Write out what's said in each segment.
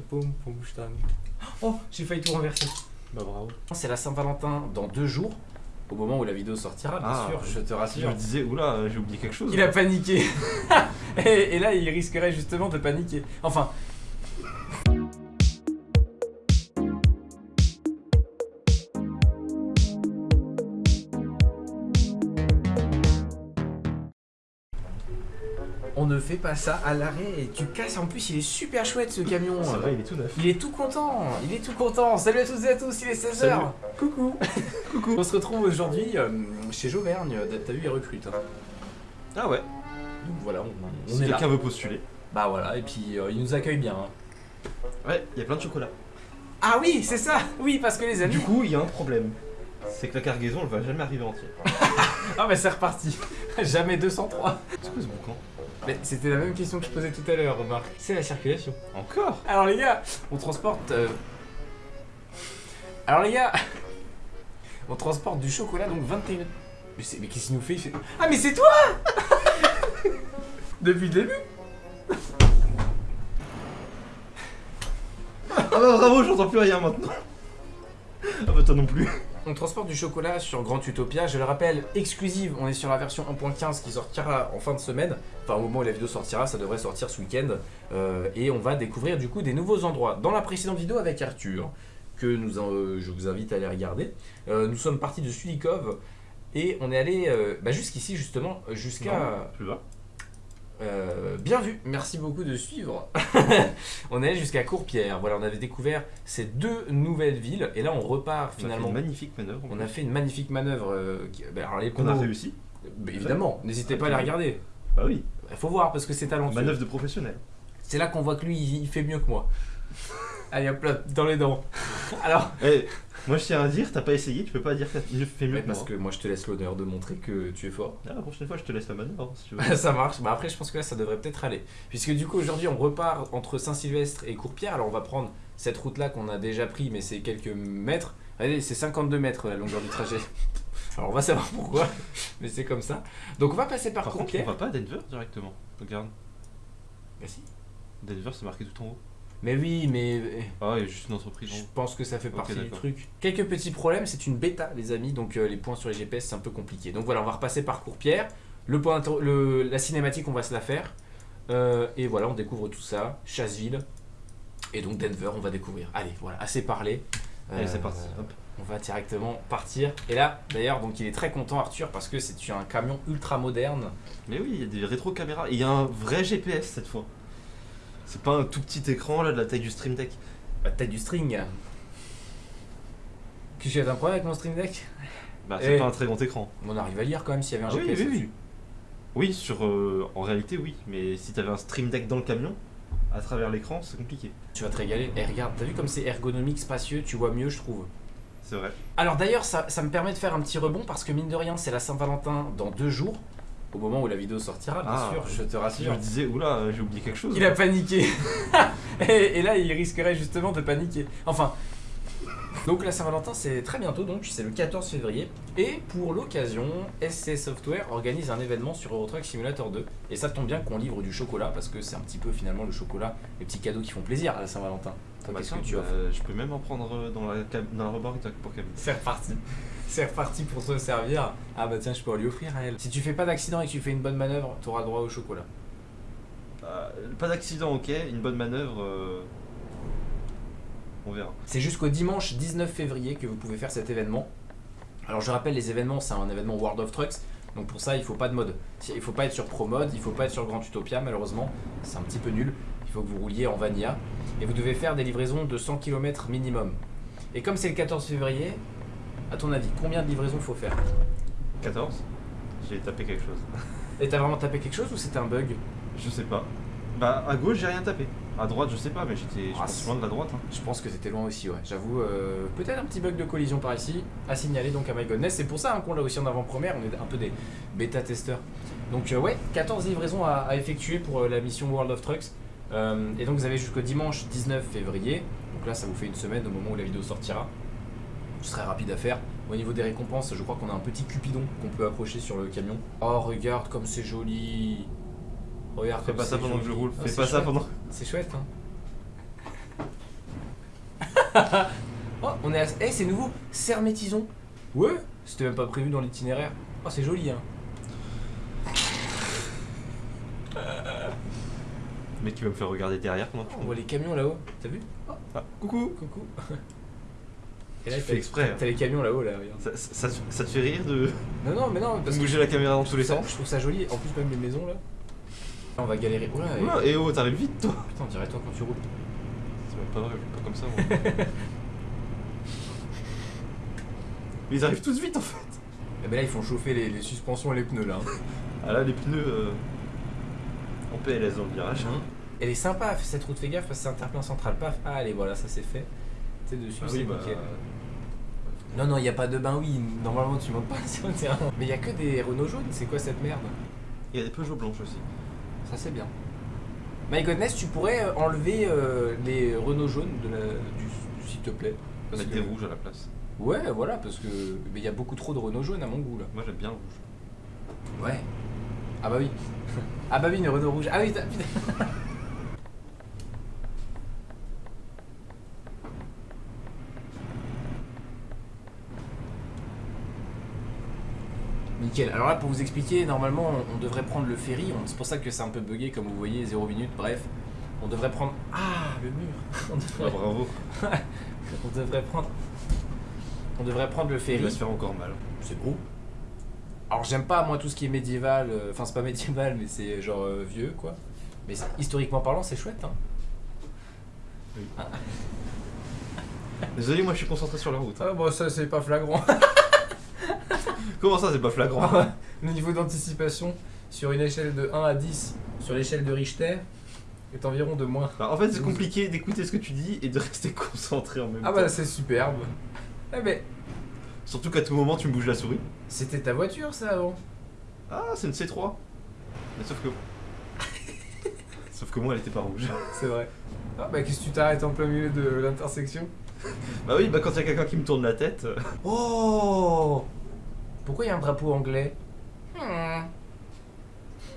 Poum, poum, stang. Oh, j'ai failli tout renverser. Bah bravo. C'est la Saint-Valentin dans deux jours, au moment où la vidéo sortira, bien Ah, sûr, je te Je rassure. me disais, oula, j'ai oublié quelque chose. Il a paniqué. et, et là, il risquerait justement de paniquer. Enfin. Ne fait pas ça à l'arrêt et tu casses. En plus, il est super chouette ce camion. C'est vrai, il est tout neuf. Il est tout content, il est tout content. Salut à toutes et à tous, il est 16h. Salut. Coucou. Coucou. On se retrouve aujourd'hui euh, chez Jauvergne. T'as vu, il recrute. hein. Ah ouais, Donc voilà, on, on si est quelqu'un veut postuler. Bah voilà, et puis euh, il nous accueille bien. hein. Ouais, il y a plein de chocolat. Ah oui, c'est ça Oui, parce que les amis... Du coup, il y a un problème. C'est que la cargaison, elle va jamais arriver entière. Ah bah c'est reparti. Jamais 203. C'est quoi ce boucan Mais c'était la même question que je posais tout à l'heure, remarque. C'est la circulation. Encore? Alors les gars, on transporte... euh, Alors les gars, on transporte du chocolat, donc 21... Mais, mais qu'est-ce qu'il nous fait, Il fait- Ah mais c'est toi Depuis le début Ah bah bravo, j'entends plus rien maintenant. Ah bah toi non plus. On transporte du chocolat sur Grand Utopia, je le rappelle, exclusive, on est sur la version 1.15 qui sortira en fin de semaine, enfin au moment où la vidéo sortira, ça devrait sortir ce week-end, Euh, et on va découvrir du coup des nouveaux endroits. Dans la précédente vidéo avec Arthur, que euh, je vous invite à aller regarder, euh, nous sommes partis de Sulikov, et on est allé bah, jusqu'ici justement, jusqu'à... Plus bas. Euh, bien vu, merci beaucoup de suivre. on est allé jusqu'à Courpierre, voilà, on avait découvert ces deux nouvelles villes, et là on repart On a fait finalement... une magnifique manœuvre. On a fait une magnifique manœuvre. euh, qui- alors les qu'on a réussi. évidemment, n'hésitez pas à la regarder. Bah oui, Il faut voir parce que c'est talentueux. manœuvre de professionnel. C'est là qu'on voit que lui, il il fait mieux que moi. Allez hop là, dans les dents. Alors, Eh, moi je tiens à dire, t'as pas essayé, tu peux pas dire qu'il fait mieux mais que parce moi. que moi je te laisse l'honneur de montrer que tu es fort. Ah, la prochaine fois, je te laisse la manœuvre si tu veux. ça marche. Bah après, je pense que là, ça devrait peut-être aller. Puisque du coup, aujourd'hui, on repart entre Saint-Sylvestre et Courpierre. Alors, on va prendre cette route-là qu'on a déjà pris, mais c'est quelques mètres. Allez, c'est 52 mètres la longueur du trajet. Alors, on va savoir pourquoi, mais c'est comme ça. Donc, on va passer par, Par contre, on Courpierre. va pas à Denver directement. Regarde, Bah, si. Denver c'est marqué tout en haut. Mais oui, mais Ah, il y a juste une entreprise. en je pense que ça fait partie du truc. Quelques petits problèmes, c'est une bêta, les amis, donc euh, les points sur les GPS, c'est un peu compliqué. Donc voilà, on va repasser par Courpierre. Le point le, la cinématique, on va se la faire. Euh, et voilà, on découvre tout ça. Chasseville. Et donc Denver, on va découvrir. Allez, voilà, assez parlé. Allez, c'est Euh, parti. Hop. On va directement partir. Et là, d'ailleurs, donc il est très content, Arthur, parce que c'est un camion ultra moderne. Mais oui, il y a des rétro-caméras. Et il y a un vrai GPS cette fois. C'est pas un tout petit écran là de la taille du Stream Deck. La tête du string. Y a un problème avec mon Stream Deck? Bah, c'est Eh. pas un très grand écran. On arrive à lire quand même s'il y avait un Ah oui, GPS oui, oui. dessus. Oui, sur, euh, en réalité, oui. Mais si t'avais un Stream Deck dans le camion, à travers l'écran, c'est compliqué. Tu vas te régaler. Et regarde, t'as vu comme c'est ergonomique, spacieux, tu vois mieux, je trouve. C'est vrai. Alors d'ailleurs, ça, ça me permet de faire un petit rebond parce que mine de rien, c'est la Saint-Valentin dans deux jours, au moment où la vidéo sortira, bien Ah, sûr, je te Je rassure. me disais, oula, j'ai oublié quelque chose. Il a paniqué. et, et là, il risquerait justement de paniquer. Enfin. Donc la Saint-Valentin, c'est très bientôt, donc c'est le 14 février. Et pour l'occasion, SC Software organise un événement sur Euro Truck Simulator 2. Et ça tombe bien qu'on livre du chocolat parce que c'est un petit peu finalement le chocolat, les petits cadeaux qui font plaisir à la Saint-Valentin. Bah, que tu bah, Je peux même en prendre euh, dans la, dans la remorque pour Camille. C'est reparti. C'est reparti pour se servir. Ah bah tiens, je peux lui offrir à elle. Si tu fais pas d'accident et que tu fais une bonne manœuvre, tu auras droit au chocolat. Bah, pas d'accident, ok. Une bonne manœuvre. euh, On verra. C'est jusqu'au dimanche 19 février que vous pouvez faire cet événement. Alors je rappelle, les événements, c'est un événement World of Trucks. Donc pour ça, il faut pas de mode. Il faut pas être sur Pro Mode, il faut pas être sur Grand Utopia, malheureusement. C'est un petit peu nul. Il faut que vous rouliez en Vanilla. Et vous devez faire des livraisons de 100 km minimum. Et comme c'est le 14 février, à ton avis, combien de livraisons faut faire? 14 J'ai tapé quelque chose. Et t'as vraiment tapé quelque chose ou c'était un bug? Je sais pas. Bah, à gauche, j'ai rien tapé. À droite, je sais pas, mais j'étais Ah, loin de la droite. hein. Je pense que t'étais loin aussi, ouais. J'avoue, euh, peut-être un petit bug de collision par ici à signaler donc à My Godness. C'est pour ça hein, qu'on l'a aussi en avant-première. On est un peu des bêta-testeurs. Donc, euh, ouais, 14 livraisons à, à effectuer pour euh, la mission World of Trucks. Euh, et donc, vous avez jusqu'au dimanche 19 février. Donc là, ça vous fait une semaine au moment où la vidéo sortira. Ce serait rapide à faire. Au niveau des récompenses, je crois qu'on a un petit cupidon qu'on peut accrocher sur le camion. Oh, regarde comme c'est joli. Regarde Fais pas ça pendant que je roule. Oh, Fais c'est pas ça chouette. pendant. C'est chouette, hein. Oh, on est à... Eh, c'est nouveau Sermétison Ouais C'était même pas prévu dans l'itinéraire. Oh, c'est joli, hein. Le mec qui va me faire regarder derrière pendant que On voit les camions là-haut. T'as vu Oh, Ah, coucou coucou. Et là, Tu t'as exprès, hein. T'as les camions là-haut, là, regarde. ça, ça, ça- ça te fait rire de, Non, non, mais non, parce que bouger la caméra dans tous les sens je trouve ça joli. En plus, même les maisons, là. Là, on va galérer. Oula, et- et oh, t'arrives vite toi Putain, on dirait toi quand tu roules. C'est même pas vrai, pas comme ça moi. Mais ils arrivent tous vite en fait Et ben là, ils font chauffer les, les suspensions et les pneus, là. hein. Ah là, les pneus euh, en PLS dans le virage. Elle est sympa, cette route, fais gaffe, parce que c'est un terre-plein central, paf. Ah, allez, voilà, ça c'est fait. Tu sais, dessus, Ah c'est oui, bah, nickel. Non, non, il n'y a pas de bain, oui. Normalement, tu montes pas sur le terrain. Mais il y a que des Renault jaunes, c'est quoi cette merde? Il y a des Peugeot blanches aussi. Ça, c'est bien. My Godness, tu pourrais euh, enlever euh, les Renault jaunes de la, du, s'il te plaît? Parce Mettre que- des rouges à la place. Ouais, voilà, parce que mais il y a beaucoup trop de Renault jaunes à mon goût là. Moi j'aime bien le rouge. Ouais. Ah bah oui. Ah bah oui, une Renault rouge. Ah oui, putain. Nickel. Alors là, pour vous expliquer, normalement, on, on devrait prendre le ferry. C'est pour ça que c'est un peu bugué, comme vous voyez, 0 minutes. Bref, on devrait prendre. Ah, le mur. On Ah, bravo. on devrait prendre. On devrait prendre le Il ferry. va se faire encore mal. C'est beau. Alors j'aime pas moi tout ce qui est médiéval, euh, enfin c'est pas médiéval mais c'est genre euh, vieux quoi. Mais historiquement parlant c'est chouette hein. Désolé, moi je suis concentré sur la route. Ah bon ça c'est pas flagrant. Comment ça, c'est pas flagrant Le niveau d'anticipation sur une échelle de 1 à 10 sur l'échelle de Richter est environ de moins. Bah, En fait, c'est compliqué d'écouter ce que tu dis et de rester concentré en même Ah temps. bah c'est superbe. Ah mais Surtout qu'à tout moment tu me bouges la souris. c'était ta voiture ça avant Ah, c'est une C3. Mais sauf que. sauf que moi elle était pas rouge. C'est vrai. Ah bah qu'est-ce que tu t'arrêtes en plein milieu de l'intersection? Bah oui, bah quand il y a quelqu'un qui me tourne la tête. euh, Oh Pourquoi il y a un drapeau anglais? Hmm.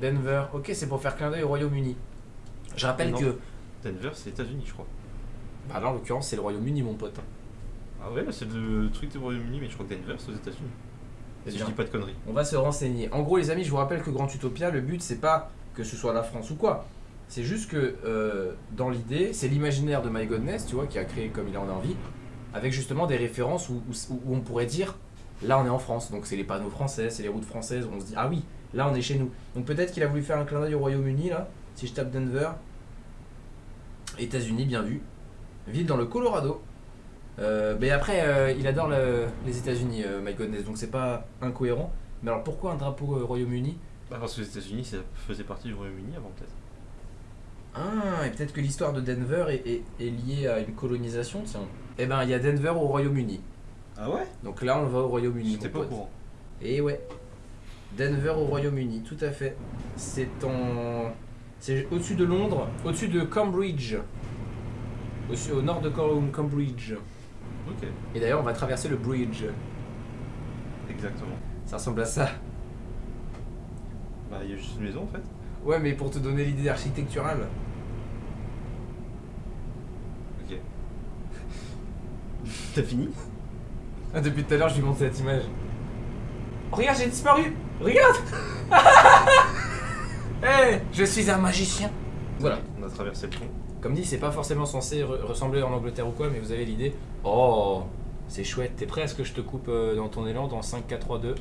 Denver. Ok, c'est pour faire clin d'œil au Royaume-Uni. Je rappelle Non. que. Denver, c'est États-Unis, je crois. Bah là, en l'occurrence, c'est le Royaume-Uni, mon pote. Ah ouais, c'est le truc du Royaume-Uni, mais je crois que Denver c'est aux États-Unis. Si je dis pas de conneries. On va se renseigner. En gros, les amis, je vous rappelle que Grand Utopia, le but, c'est pas que ce soit la France ou quoi. C'est juste que, euh, dans l'idée, c'est l'imaginaire de My Godness, tu vois, qui a créé comme il en a envie, avec justement des références où, où- où on pourrait dire, là, on est en France. Donc, c'est les panneaux français, c'est les routes françaises. On se dit, ah oui, là, on est chez nous. Donc, peut-être qu'il a voulu faire un clin d'œil au Royaume-Uni, là. Si je tape Denver, États-Unis, bien vu. Ville dans le Colorado. Euh, mais après, euh, il adore le- les États-Unis, euh, My Godness, donc c'est pas incohérent. Mais alors pourquoi un drapeau Royaume-Uni? Bah parce que les États-Unis ça faisait partie du Royaume-Uni avant peut-être. Ah, et peut-être que l'histoire de Denver est, est- est liée à une colonisation, tiens. Eh ben, il y a Denver au Royaume-Uni. Ah ouais? Donc là, on va au Royaume-Uni. J'étais pas au courant. Et ouais. Denver au Royaume-Uni, tout à fait. C'est en. C'est au-dessus de Londres, au-dessus de Cambridge. Au, au nord de Cam- Cambridge. Ok, Et d'ailleurs, on va traverser le bridge. exactement. Ça ressemble à ça. Bah il y a juste une maison en fait. Ouais, mais pour te donner l'idée architecturale. Ok. T'as fini? Ah, depuis tout à l'heure, je lui montre cette image. Oh, regarde, j'ai disparu Regarde Hé Je suis un magicien Voilà. On a traversé le pont. Comme dit, c'est pas forcément censé re- ressembler en Angleterre ou quoi, mais vous avez l'idée. Oh C'est chouette. T'es prêt à ce que je te coupe euh, dans ton élan dans 5, 4, 3, 2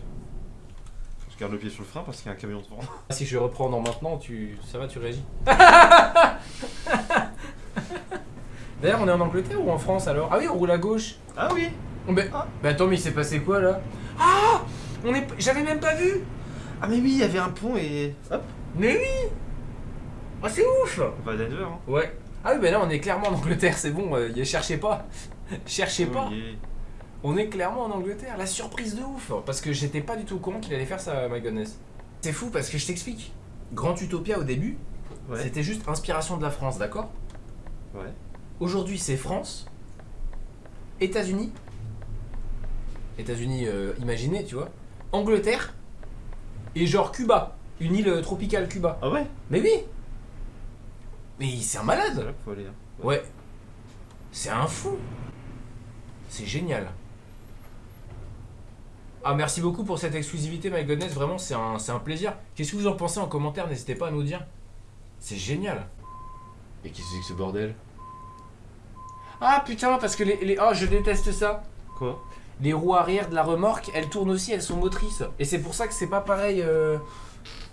Je garde le pied sur le frein parce qu'il y a un camion devant. Si je reprends dans maintenant, tu... ça va, tu réagis D'ailleurs, on est en Angleterre ou en France alors? Ah oui, on roule à gauche Ah oui Mais, Ah. mais attends, mais il s'est passé quoi là? Ah on est... J'avais même pas vu Ah mais oui, il y avait un pont et. Hop Mais oui Ah, c'est ouf On va à Denver hein. Ouais. Ah oui, ben là, on est clairement en Angleterre, c'est bon, euh, cherchez pas. cherchez pas. Oh. On est clairement en Angleterre. La surprise de ouf. Parce que j'étais pas du tout au courant qu'il allait faire ça, my goodness. C'est fou parce que je t'explique. Grand Utopia au début, Ouais. c'était juste inspiration de la France, d'accord? Ouais. Aujourd'hui, c'est France, États-Unis, États-Unis euh, imaginez, tu vois, Angleterre et genre Cuba, une île euh, tropicale Cuba. Ah ouais? Mais oui Mais c'est un malade là qu'il faut aller. hein. Ouais. C'est un fou C'est génial. Ah, merci beaucoup pour cette exclusivité, My Goodness. Vraiment, c'est un, c'est un plaisir. Qu'est-ce que vous en pensez en commentaire? N'hésitez pas à nous dire. C'est génial. Et qu'est-ce que c'est que ce bordel? Ah putain, parce que les, les. Oh, je déteste ça. Quoi? Les roues arrière de la remorque, elles tournent aussi, elles sont motrices. Et c'est pour ça que c'est pas pareil. euh,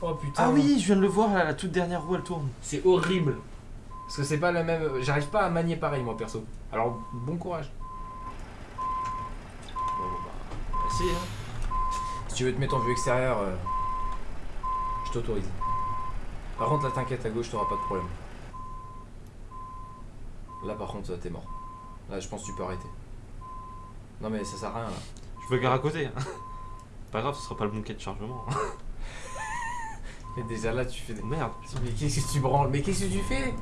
Oh putain. Ah oui, je viens de le voir, là, la toute dernière roue elle tourne. C'est horrible. Parce que c'est pas la même. J'arrive pas à manier pareil, moi perso. Alors, bon courage. Bon, bon, bah, si, hein. Si tu veux te mettre en vue extérieure, euh, je t'autorise. Par contre, là, t'inquiète, à gauche, t'auras pas de problème. Là, par contre, t'es mort. Là, je pense que tu peux arrêter. Non, mais ça sert à rien, là. Je me gare à côté. hein. Pas grave, ce sera pas le bon quai de chargement. Mais déjà là, tu fais des. Merde. Mais qu'est-ce que tu branles? Mais qu'est-ce que tu fais?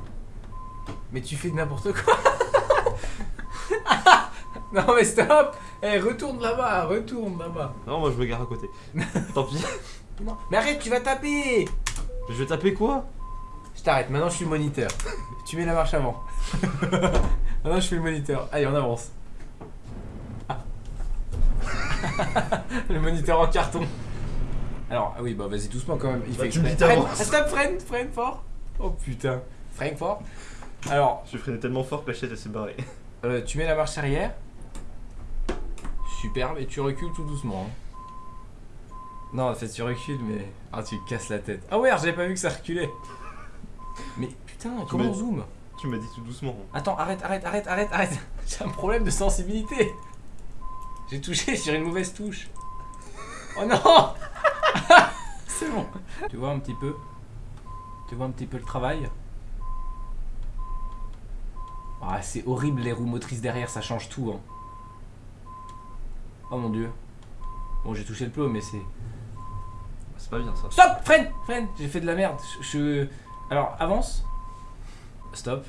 Mais tu fais n'importe quoi Non, mais stop Eh, retourne là-bas, retourne là-bas. Non, moi je me gare à côté. Tant pis. Non, mais arrête, tu vas taper Je vais taper quoi? Je t'arrête, maintenant je suis le moniteur. tu mets la marche avant. maintenant je suis le moniteur. Allez, on avance. Ah. le moniteur en carton. Alors, ah oui, bah vas-y doucement quand même. Il Bah, fait tu me dis. Stop, freine, freine fort. Oh putain. Freine fort. Alors, Je freinais tellement fort que la chaise elle s'est barrée. euh, tu mets la marche arrière. Superbe, et tu recules tout doucement. hein. Non, en fait, tu recules, mais. Ah, tu casses la tête. Ah ouais, j'avais pas vu que ça reculait. Mais putain, comment on zoom Tu m'as dit tout doucement. Attends, arrête, arrête, arrête, arrête, arrête. J'ai un problème de sensibilité. J'ai touché sur une mauvaise touche. Oh non C'est bon. Tu vois un petit peu Tu vois un petit peu le travail Ah, c'est horrible les roues motrices derrière, ça change tout. Hein. Oh mon dieu. Bon, j'ai touché le plot, mais c'est. C'est pas bien ça. Stop Freine Freine J'ai fait de la merde. Je, Alors, avance. Stop.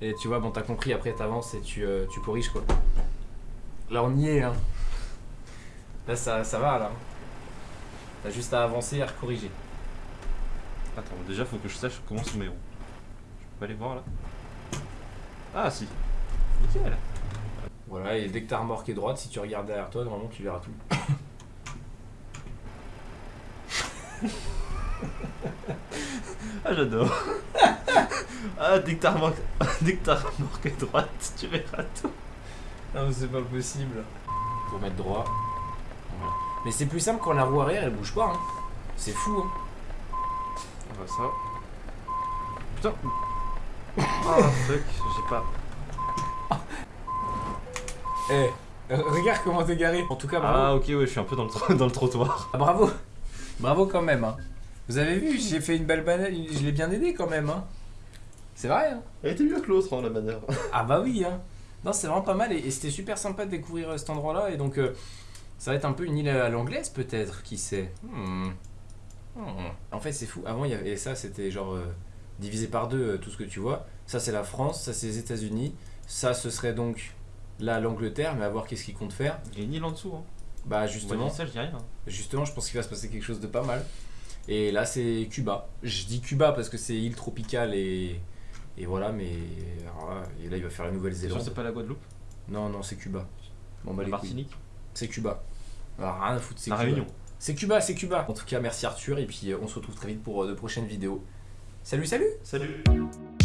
Et tu vois, bon, t'as compris, après t'avances et tu, euh, tu corriges quoi. Là, on y est, hein. Là, ça, ça va, là. T'as juste à avancer et à corriger. Attends, déjà faut que je sache comment sont mes roues. Je peux aller voir là? Ah si. Nickel. Voilà, et dès que ta remorque est droite, si tu regardes derrière toi, normalement, tu verras tout. Ah j'adore. ah dès que ta remorque, dès que ta remorque est droite, tu verras tout. Non, mais c'est pas possible. Pour mettre droit. Voilà. Mais c'est plus simple quand la roue arrière, elle bouge pas, hein. C'est fou, hein. On va ça. Putain. Ah fuck, j'ai pas. Eh, euh, regarde comment t'es garé. En tout cas, bravo. Ah ok ouais, je suis un peu dans le, dans le trottoir. Ah, bravo Bravo quand même hein. Vous avez vu, j'ai fait une belle banane, je l'ai bien aidé quand même hein. C'est vrai hein Elle était mieux que l'autre hein, la manière. Ah bah oui hein Non c'est vraiment pas mal et, et c'était super sympa de découvrir euh, cet endroit là et donc euh, ça va être un peu une île à l'anglaise peut-être, qui sait Hmm. Hmm. En fait c'est fou, avant il y avait ça c'était genre euh, divisé par deux euh, tout ce que tu vois. Ça c'est la France, ça c'est les états unis ça ce serait donc là l'Angleterre mais à voir qu'est-ce qu'ils comptent faire. Il y a une île en dessous. Hein. Bah Justement. ça, je dis rien. Justement, je pense qu'il va se passer quelque chose de pas mal. Et là, c'est Cuba. Je dis Cuba parce que c'est île tropicale et, et voilà, mais alors là, et là, il va faire la Nouvelle-Zélande. c'est pas la Guadeloupe Non, non, c'est Cuba. Bon, bah La. Martinique C'est Cuba. Alors, rien à foutre, c'est La Cuba. Réunion. C'est Cuba, c'est Cuba. En tout cas, merci Arthur, et puis euh, on se retrouve très vite pour euh, de prochaines vidéos. Salut, salut. Salut